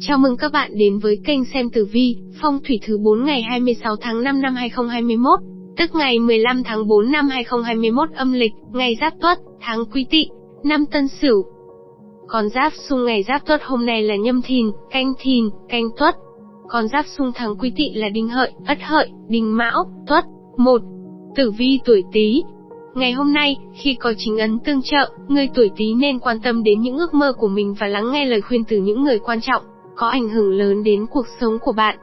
Chào mừng các bạn đến với kênh xem tử vi, phong thủy thứ 4 ngày 26 tháng 5 năm 2021, tức ngày 15 tháng 4 năm 2021 âm lịch, ngày Giáp Tuất, tháng Quý Tỵ, năm Tân Sửu. Con giáp xung ngày Giáp Tuất hôm nay là Nhâm Thìn, Canh Thìn, Canh Tuất. Con giáp xung tháng Quý Tỵ là Đinh Hợi, Ất Hợi, Đinh Mão, Tuất. 1. Tử vi tuổi Tý, Ngày hôm nay, khi có chính ấn tương trợ, người tuổi Tý nên quan tâm đến những ước mơ của mình và lắng nghe lời khuyên từ những người quan trọng có ảnh hưởng lớn đến cuộc sống của bạn.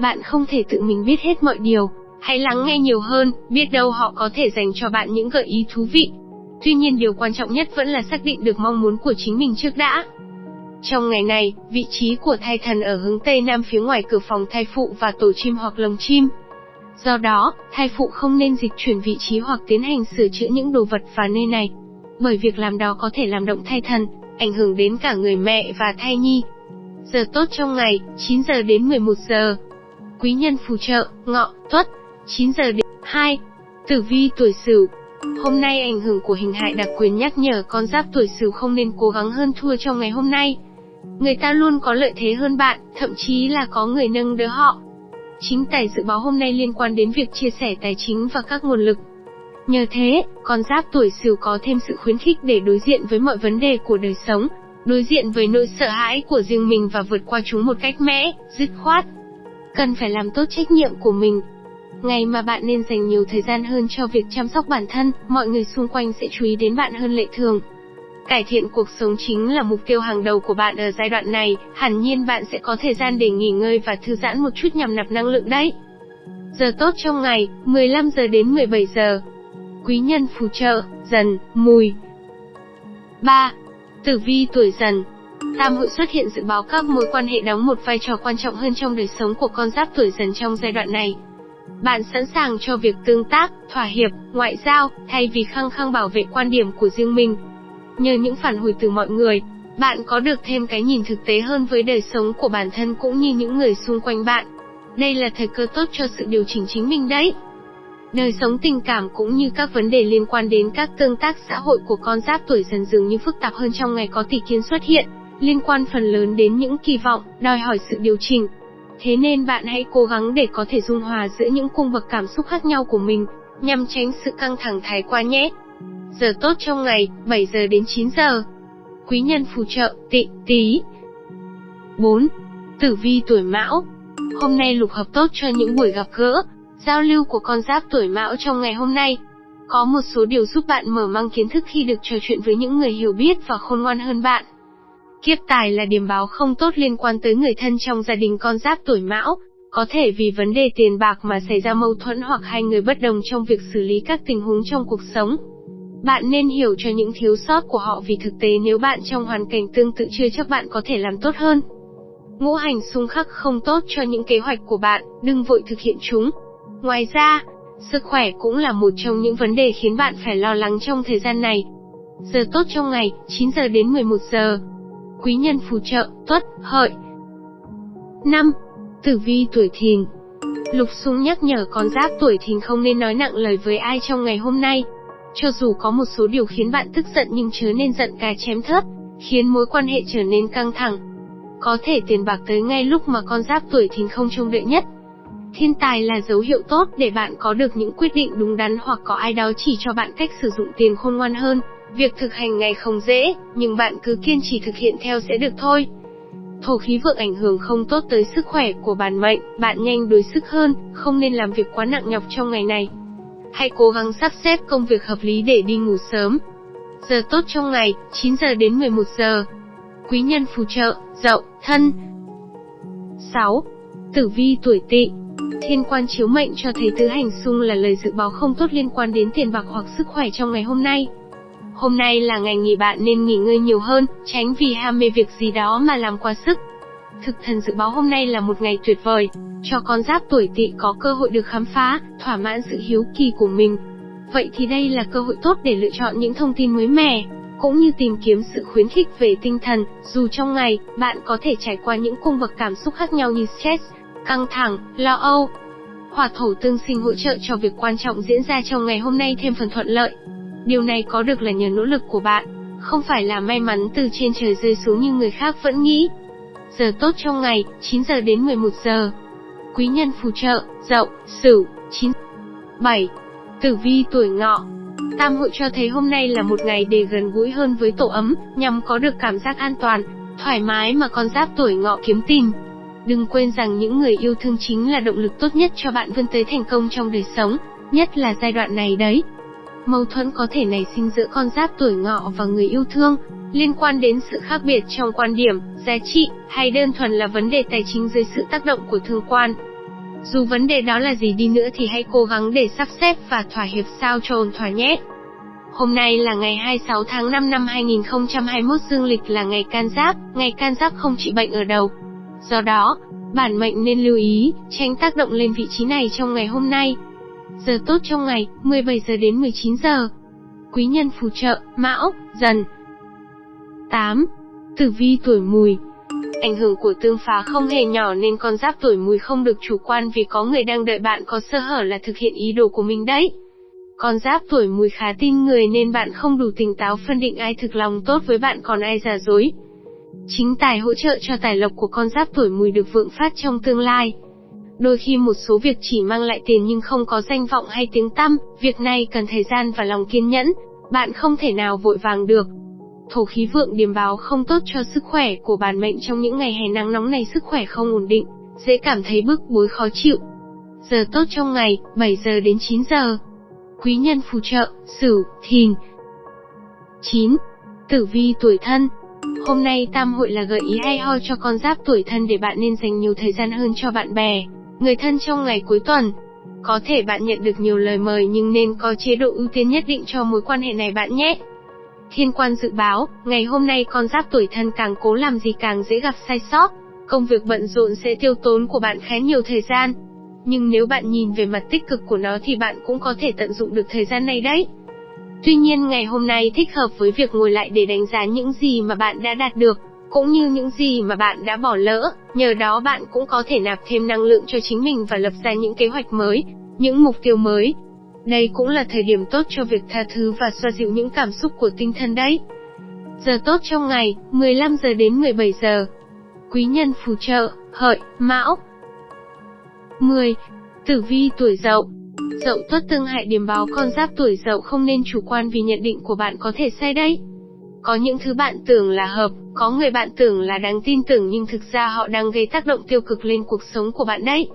Bạn không thể tự mình biết hết mọi điều, hãy lắng nghe nhiều hơn, biết đâu họ có thể dành cho bạn những gợi ý thú vị. Tuy nhiên điều quan trọng nhất vẫn là xác định được mong muốn của chính mình trước đã. Trong ngày này, vị trí của thai thần ở hướng Tây Nam phía ngoài cửa phòng thai phụ và tổ chim hoặc lồng chim. Do đó, thai phụ không nên dịch chuyển vị trí hoặc tiến hành sửa chữa những đồ vật và nơi này. Bởi việc làm đó có thể làm động thai thần, ảnh hưởng đến cả người mẹ và thai nhi, Giờ tốt trong ngày, 9 giờ đến 11 giờ. Quý nhân phù trợ, ngọ, tuất, 9 giờ đến 2. Tử vi tuổi Sửu. Hôm nay ảnh hưởng của hình hại đặc quyền nhắc nhở con giáp tuổi Sửu không nên cố gắng hơn thua trong ngày hôm nay. Người ta luôn có lợi thế hơn bạn, thậm chí là có người nâng đỡ họ. Chính tài dự báo hôm nay liên quan đến việc chia sẻ tài chính và các nguồn lực. Nhờ thế, con giáp tuổi Sửu có thêm sự khuyến khích để đối diện với mọi vấn đề của đời sống, đối diện với nỗi sợ hãi của riêng mình và vượt qua chúng một cách mẽ, dứt khoát. Cần phải làm tốt trách nhiệm của mình. Ngày mà bạn nên dành nhiều thời gian hơn cho việc chăm sóc bản thân, mọi người xung quanh sẽ chú ý đến bạn hơn lệ thường. Cải thiện cuộc sống chính là mục tiêu hàng đầu của bạn ở giai đoạn này, hẳn nhiên bạn sẽ có thời gian để nghỉ ngơi và thư giãn một chút nhằm nạp năng lượng đấy. Giờ tốt trong ngày, 15 giờ đến 17 giờ. Quý nhân phù trợ, dần, mùi. 3. Tử vi tuổi dần Tam hội xuất hiện dự báo các mối quan hệ đóng một vai trò quan trọng hơn trong đời sống của con giáp tuổi dần trong giai đoạn này. Bạn sẵn sàng cho việc tương tác, thỏa hiệp, ngoại giao, thay vì khăng khăng bảo vệ quan điểm của riêng mình. Nhờ những phản hồi từ mọi người, bạn có được thêm cái nhìn thực tế hơn với đời sống của bản thân cũng như những người xung quanh bạn. Đây là thời cơ tốt cho sự điều chỉnh chính mình đấy. Đời sống tình cảm cũng như các vấn đề liên quan đến các tương tác xã hội của con giáp tuổi dần dường như phức tạp hơn trong ngày có tỷ kiến xuất hiện, liên quan phần lớn đến những kỳ vọng, đòi hỏi sự điều chỉnh. Thế nên bạn hãy cố gắng để có thể dung hòa giữa những cung bậc cảm xúc khác nhau của mình, nhằm tránh sự căng thẳng thái quá nhé. Giờ tốt trong ngày, 7 giờ đến 9 giờ. Quý nhân phù trợ, tị, tí. 4. Tử vi tuổi mão. Hôm nay lục hợp tốt cho những buổi gặp gỡ, Giao lưu của con giáp tuổi mão trong ngày hôm nay có một số điều giúp bạn mở mang kiến thức khi được trò chuyện với những người hiểu biết và khôn ngoan hơn bạn. Kiếp tài là điểm báo không tốt liên quan tới người thân trong gia đình con giáp tuổi mão, có thể vì vấn đề tiền bạc mà xảy ra mâu thuẫn hoặc hai người bất đồng trong việc xử lý các tình huống trong cuộc sống. Bạn nên hiểu cho những thiếu sót của họ vì thực tế nếu bạn trong hoàn cảnh tương tự chưa chắc bạn có thể làm tốt hơn. Ngũ hành xung khắc không tốt cho những kế hoạch của bạn, đừng vội thực hiện chúng. Ngoài ra, sức khỏe cũng là một trong những vấn đề khiến bạn phải lo lắng trong thời gian này. Giờ tốt trong ngày, 9 giờ đến 11 giờ. Quý nhân phù trợ, tuất, hợi. 5. Tử vi tuổi thìn Lục sung nhắc nhở con giáp tuổi thìn không nên nói nặng lời với ai trong ngày hôm nay. Cho dù có một số điều khiến bạn tức giận nhưng chớ nên giận cá chém thớt, khiến mối quan hệ trở nên căng thẳng. Có thể tiền bạc tới ngay lúc mà con giáp tuổi thìn không trông đợi nhất, Thiên tài là dấu hiệu tốt để bạn có được những quyết định đúng đắn hoặc có ai đó chỉ cho bạn cách sử dụng tiền khôn ngoan hơn. Việc thực hành ngày không dễ, nhưng bạn cứ kiên trì thực hiện theo sẽ được thôi. Thổ khí vượng ảnh hưởng không tốt tới sức khỏe của bản mệnh, bạn nhanh đuối sức hơn, không nên làm việc quá nặng nhọc trong ngày này. Hãy cố gắng sắp xếp công việc hợp lý để đi ngủ sớm. Giờ tốt trong ngày, 9 giờ đến 11 giờ. Quý nhân phù trợ, dậu, thân. 6. Tử vi tuổi tỵ Thiên quan chiếu mệnh cho thấy tứ hành xung là lời dự báo không tốt liên quan đến tiền bạc hoặc sức khỏe trong ngày hôm nay. Hôm nay là ngày nghỉ bạn nên nghỉ ngơi nhiều hơn, tránh vì ham mê việc gì đó mà làm quá sức. Thực thần dự báo hôm nay là một ngày tuyệt vời, cho con giáp tuổi tỵ có cơ hội được khám phá, thỏa mãn sự hiếu kỳ của mình. Vậy thì đây là cơ hội tốt để lựa chọn những thông tin mới mẻ, cũng như tìm kiếm sự khuyến khích về tinh thần, dù trong ngày, bạn có thể trải qua những cung bậc cảm xúc khác nhau như stress, căng thẳng, lo âu. Hỏa thổ tương sinh hỗ trợ cho việc quan trọng diễn ra trong ngày hôm nay thêm phần thuận lợi. Điều này có được là nhờ nỗ lực của bạn, không phải là may mắn từ trên trời rơi xuống như người khác vẫn nghĩ. Giờ tốt trong ngày, 9 giờ đến 11 giờ. Quý nhân phù trợ, Dậu, Sửu, 9. 7. Tử vi tuổi Ngọ. Tam hội cho thấy hôm nay là một ngày để gần gũi hơn với tổ ấm, nhằm có được cảm giác an toàn, thoải mái mà con giáp tuổi Ngọ kiếm tìm. Đừng quên rằng những người yêu thương chính là động lực tốt nhất cho bạn vươn tới thành công trong đời sống, nhất là giai đoạn này đấy. Mâu thuẫn có thể nảy sinh giữa con giáp tuổi ngọ và người yêu thương, liên quan đến sự khác biệt trong quan điểm, giá trị, hay đơn thuần là vấn đề tài chính dưới sự tác động của thương quan. Dù vấn đề đó là gì đi nữa thì hãy cố gắng để sắp xếp và thỏa hiệp sao cho ổn thỏa nhé. Hôm nay là ngày 26 tháng 5 năm 2021 dương lịch là ngày can giáp, ngày can giáp không trị bệnh ở đầu. Do đó, bản mệnh nên lưu ý, tránh tác động lên vị trí này trong ngày hôm nay. Giờ tốt trong ngày, 17 giờ đến 19 giờ. Quý nhân phù trợ, Mão, Dần. 8. Tử vi tuổi mùi Ảnh hưởng của tương phá không hề nhỏ nên con giáp tuổi mùi không được chủ quan vì có người đang đợi bạn có sơ hở là thực hiện ý đồ của mình đấy. Con giáp tuổi mùi khá tin người nên bạn không đủ tỉnh táo phân định ai thực lòng tốt với bạn còn ai giả dối. Chính tài hỗ trợ cho tài lộc của con giáp tuổi mùi được vượng phát trong tương lai. Đôi khi một số việc chỉ mang lại tiền nhưng không có danh vọng hay tiếng tăm, việc này cần thời gian và lòng kiên nhẫn, bạn không thể nào vội vàng được. Thổ khí vượng điềm báo không tốt cho sức khỏe của bản mệnh trong những ngày hè nắng nóng này sức khỏe không ổn định, dễ cảm thấy bức bối khó chịu. Giờ tốt trong ngày, 7 giờ đến 9 giờ. Quý nhân phù trợ, Sửu, Thìn. 9. Tử vi tuổi thân Hôm nay tam hội là gợi ý hay ho cho con giáp tuổi thân để bạn nên dành nhiều thời gian hơn cho bạn bè, người thân trong ngày cuối tuần. Có thể bạn nhận được nhiều lời mời nhưng nên có chế độ ưu tiên nhất định cho mối quan hệ này bạn nhé. Thiên quan dự báo, ngày hôm nay con giáp tuổi thân càng cố làm gì càng dễ gặp sai sót, công việc bận rộn sẽ tiêu tốn của bạn khá nhiều thời gian. Nhưng nếu bạn nhìn về mặt tích cực của nó thì bạn cũng có thể tận dụng được thời gian này đấy. Tuy nhiên ngày hôm nay thích hợp với việc ngồi lại để đánh giá những gì mà bạn đã đạt được, cũng như những gì mà bạn đã bỏ lỡ, nhờ đó bạn cũng có thể nạp thêm năng lượng cho chính mình và lập ra những kế hoạch mới, những mục tiêu mới. Đây cũng là thời điểm tốt cho việc tha thứ và xoa dịu những cảm xúc của tinh thần đấy. Giờ tốt trong ngày, 15 giờ đến 17 giờ. Quý nhân phù trợ, hợi, mão. 10. Tử vi tuổi dậu Dậu tuất tương hại điểm báo con giáp tuổi dậu không nên chủ quan vì nhận định của bạn có thể sai đấy. Có những thứ bạn tưởng là hợp, có người bạn tưởng là đáng tin tưởng nhưng thực ra họ đang gây tác động tiêu cực lên cuộc sống của bạn đấy.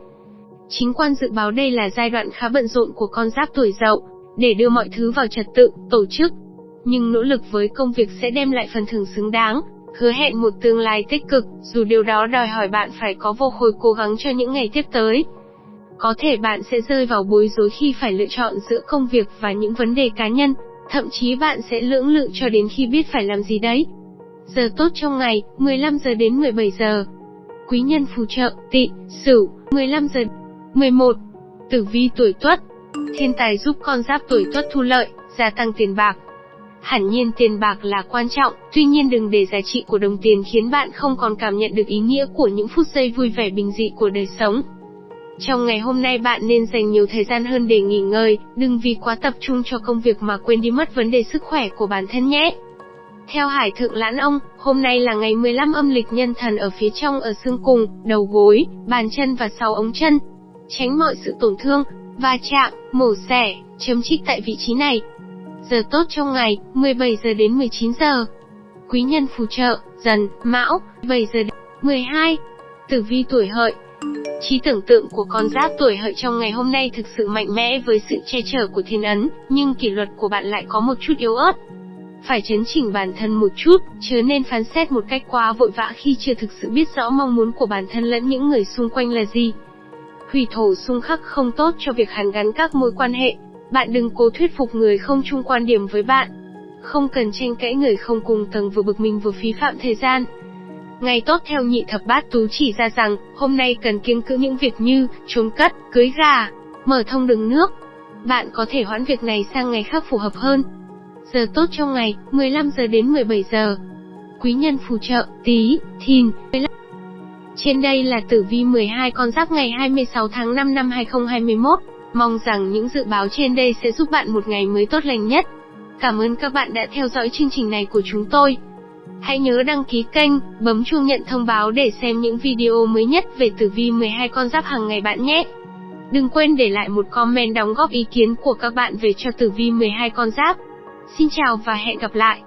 Chính quan dự báo đây là giai đoạn khá bận rộn của con giáp tuổi dậu, để đưa mọi thứ vào trật tự, tổ chức. Nhưng nỗ lực với công việc sẽ đem lại phần thưởng xứng đáng, hứa hẹn một tương lai tích cực, dù điều đó đòi hỏi bạn phải có vô khối cố gắng cho những ngày tiếp tới. Có thể bạn sẽ rơi vào bối rối khi phải lựa chọn giữa công việc và những vấn đề cá nhân, thậm chí bạn sẽ lưỡng lự cho đến khi biết phải làm gì đấy. Giờ tốt trong ngày, 15 giờ đến 17 giờ. Quý nhân phù trợ, tị, sửu, 15 giờ. 11. Tử vi tuổi tuất. Thiên tài giúp con giáp tuổi tuất thu lợi, gia tăng tiền bạc. Hẳn nhiên tiền bạc là quan trọng, tuy nhiên đừng để giá trị của đồng tiền khiến bạn không còn cảm nhận được ý nghĩa của những phút giây vui vẻ bình dị của đời sống. Trong ngày hôm nay bạn nên dành nhiều thời gian hơn để nghỉ ngơi, đừng vì quá tập trung cho công việc mà quên đi mất vấn đề sức khỏe của bản thân nhé. Theo Hải Thượng Lãn Ông, hôm nay là ngày 15 âm lịch nhân thần ở phía trong ở xương cùng, đầu gối, bàn chân và sau ống chân. Tránh mọi sự tổn thương, va chạm, mổ xẻ, chấm trích tại vị trí này. Giờ tốt trong ngày, 17 giờ đến 19 giờ. Quý nhân phù trợ, dần, mão, 7 giờ đến 12. Tử vi tuổi hợi, Trí tưởng tượng của con giáp tuổi hợi trong ngày hôm nay thực sự mạnh mẽ với sự che chở của thiên ấn, nhưng kỷ luật của bạn lại có một chút yếu ớt. Phải chấn chỉnh bản thân một chút, chứ nên phán xét một cách quá vội vã khi chưa thực sự biết rõ mong muốn của bản thân lẫn những người xung quanh là gì. Hủy thổ xung khắc không tốt cho việc hàn gắn các mối quan hệ, bạn đừng cố thuyết phục người không chung quan điểm với bạn. Không cần tranh cãi người không cùng tầng vừa bực mình vừa phí phạm thời gian. Ngày tốt theo nhị thập bát tú chỉ ra rằng, hôm nay cần kiêng cữ những việc như, trốn cất, cưới gà, mở thông đường nước. Bạn có thể hoãn việc này sang ngày khác phù hợp hơn. Giờ tốt trong ngày, 15 giờ đến 17 giờ. Quý nhân phù trợ, tí, thìn, 15. Trên đây là tử vi 12 con giáp ngày 26 tháng 5 năm 2021. Mong rằng những dự báo trên đây sẽ giúp bạn một ngày mới tốt lành nhất. Cảm ơn các bạn đã theo dõi chương trình này của chúng tôi. Hãy nhớ đăng ký kênh, bấm chuông nhận thông báo để xem những video mới nhất về tử vi 12 con giáp hàng ngày bạn nhé. Đừng quên để lại một comment đóng góp ý kiến của các bạn về cho tử vi 12 con giáp. Xin chào và hẹn gặp lại.